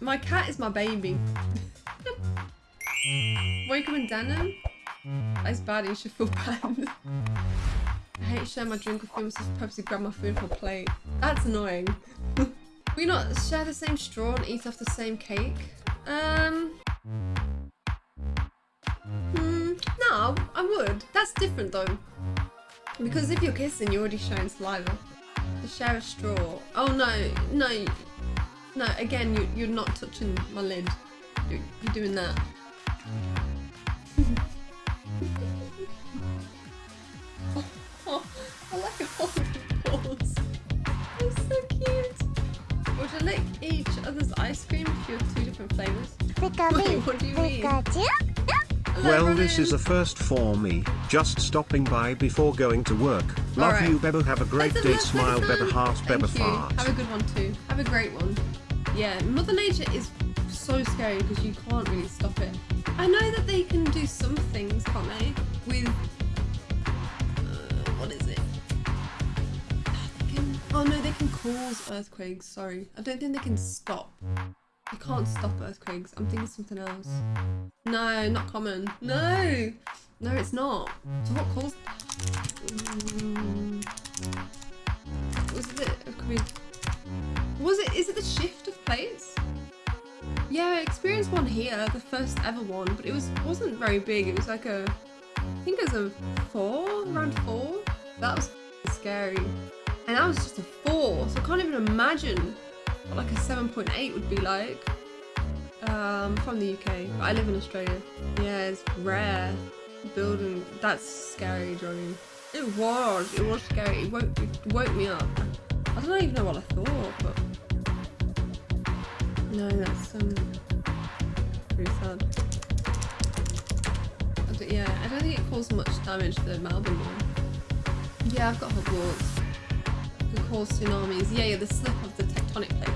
My cat is my baby. Wake up in denim? That's bad, you should feel bad. I hate sharing my drink with I'm supposed to purposely grab my food from a plate. That's annoying. we not share the same straw and eat off the same cake? Um... Hmm, no, I would. That's different though. Because if you're kissing, you're already sharing saliva. To share a straw. Oh no, no, no. Again, you, you're not touching my lid. You're, you're doing that. oh, oh, I like it all balls. It's so cute. Would you lick each other's ice cream if you have two different flavors? Wait, what do you mean? Well, this is a first for me. Just stopping by before going to work. Love Alright. you, Beba. Have a great That's day. Smile. Beba. Heart, Thank Beba. you. Fart. Have a good one too. Have a great one. Yeah, Mother Nature is so scary because you can't really stop it. I know that they can do some things, can't they? With uh, what is it? They can, oh no, they can cause earthquakes. Sorry, I don't think they can stop. You can't stop earthquakes. I'm thinking something else. No, not common. No, no, it's not. So what caused? Mm. Was it? Could. Was it? Is it the shift of plates? Yeah, I experienced one here, the first ever one, but it was wasn't very big. It was like a, I think it was a four, around four. That was scary, and that was just a four. So I can't even imagine like a seven point eight would be like. Um, from the UK, but I live in Australia. Yeah, it's rare. Building that's scary, Johnny. It was. It was scary. It woke, it woke me up. I don't even know what I thought, but no, that's um pretty sad. Yeah, I don't think it caused much damage to the Melbourne one. Yeah, I've got Hogwarts. It caused tsunamis. Yeah, yeah, the slip of the tectonic tsunami.